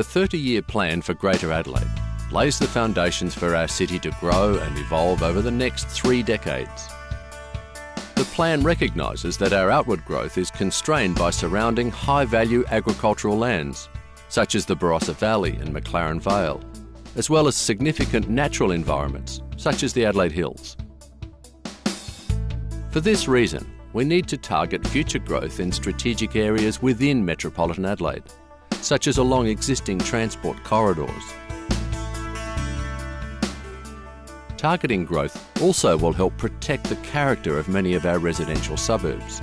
The 30 year plan for Greater Adelaide lays the foundations for our city to grow and evolve over the next three decades. The plan recognises that our outward growth is constrained by surrounding high value agricultural lands, such as the Barossa Valley and McLaren Vale, as well as significant natural environments, such as the Adelaide Hills. For this reason, we need to target future growth in strategic areas within metropolitan Adelaide, such as along existing transport corridors. Targeting growth also will help protect the character of many of our residential suburbs.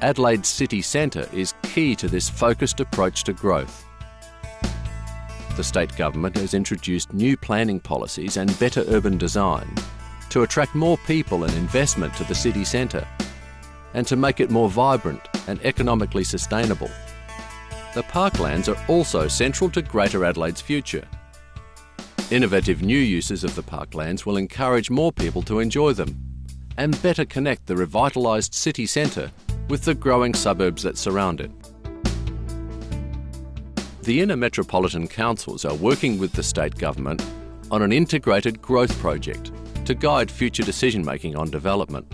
Adelaide's city centre is key to this focused approach to growth. The state government has introduced new planning policies and better urban design to attract more people and investment to the city centre and to make it more vibrant and economically sustainable. The parklands are also central to Greater Adelaide's future. Innovative new uses of the parklands will encourage more people to enjoy them and better connect the revitalised city centre with the growing suburbs that surround it. The inner metropolitan councils are working with the state government on an integrated growth project to guide future decision making on development.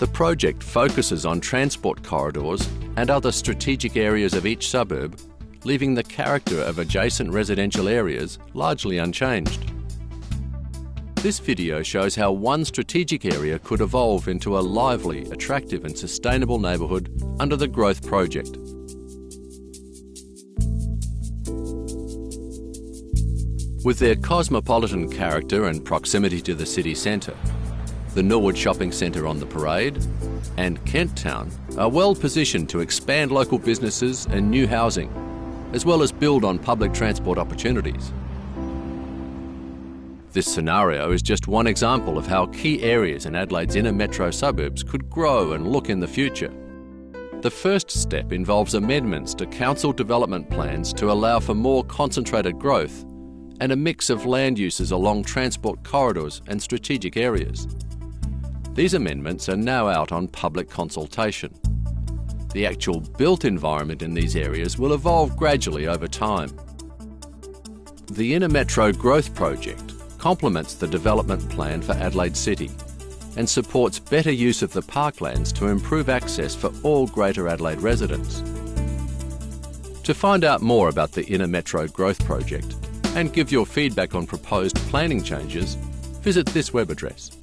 The project focuses on transport corridors and other strategic areas of each suburb, leaving the character of adjacent residential areas largely unchanged. This video shows how one strategic area could evolve into a lively, attractive and sustainable neighbourhood under the Growth Project. With their cosmopolitan character and proximity to the city centre, the Norwood Shopping Centre on the Parade and Kent Town are well positioned to expand local businesses and new housing, as well as build on public transport opportunities. This scenario is just one example of how key areas in Adelaide's inner metro suburbs could grow and look in the future. The first step involves amendments to council development plans to allow for more concentrated growth and a mix of land uses along transport corridors and strategic areas. These amendments are now out on public consultation. The actual built environment in these areas will evolve gradually over time. The Inner Metro Growth Project complements the development plan for Adelaide City and supports better use of the parklands to improve access for all Greater Adelaide residents. To find out more about the Inner Metro Growth Project, and give your feedback on proposed planning changes, visit this web address.